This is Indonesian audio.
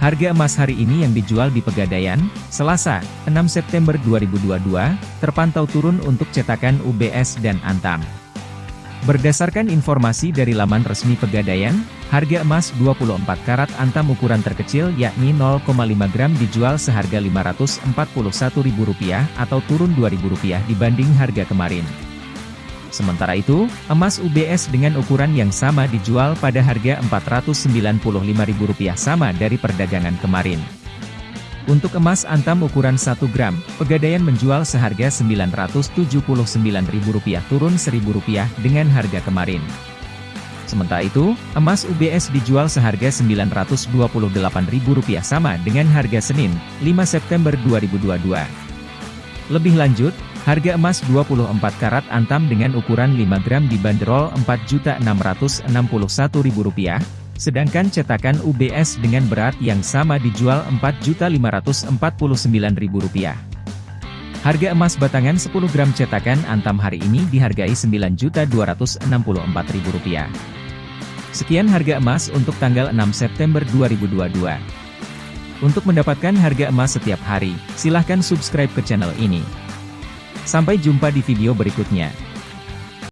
Harga emas hari ini yang dijual di Pegadaian, Selasa, 6 September 2022, terpantau turun untuk cetakan UBS dan Antam. Berdasarkan informasi dari laman resmi Pegadaian, harga emas 24 karat Antam ukuran terkecil yakni 0,5 gram dijual seharga Rp541.000 atau turun Rp2.000 dibanding harga kemarin. Sementara itu, emas UBS dengan ukuran yang sama dijual pada harga Rp495.000 sama dari perdagangan kemarin. Untuk emas antam ukuran 1 gram, Pegadaian menjual seharga Rp979.000 turun Rp1.000 dengan harga kemarin. Sementara itu, emas UBS dijual seharga Rp928.000 sama dengan harga Senin, 5 September 2022. Lebih lanjut, Harga emas 24 karat antam dengan ukuran 5 gram dibanderol Rp4.661.000, sedangkan cetakan UBS dengan berat yang sama dijual Rp4.549.000. Harga emas batangan 10 gram cetakan antam hari ini dihargai Rp9.264.000. Sekian harga emas untuk tanggal 6 September 2022. Untuk mendapatkan harga emas setiap hari, silahkan subscribe ke channel ini. Sampai jumpa di video berikutnya.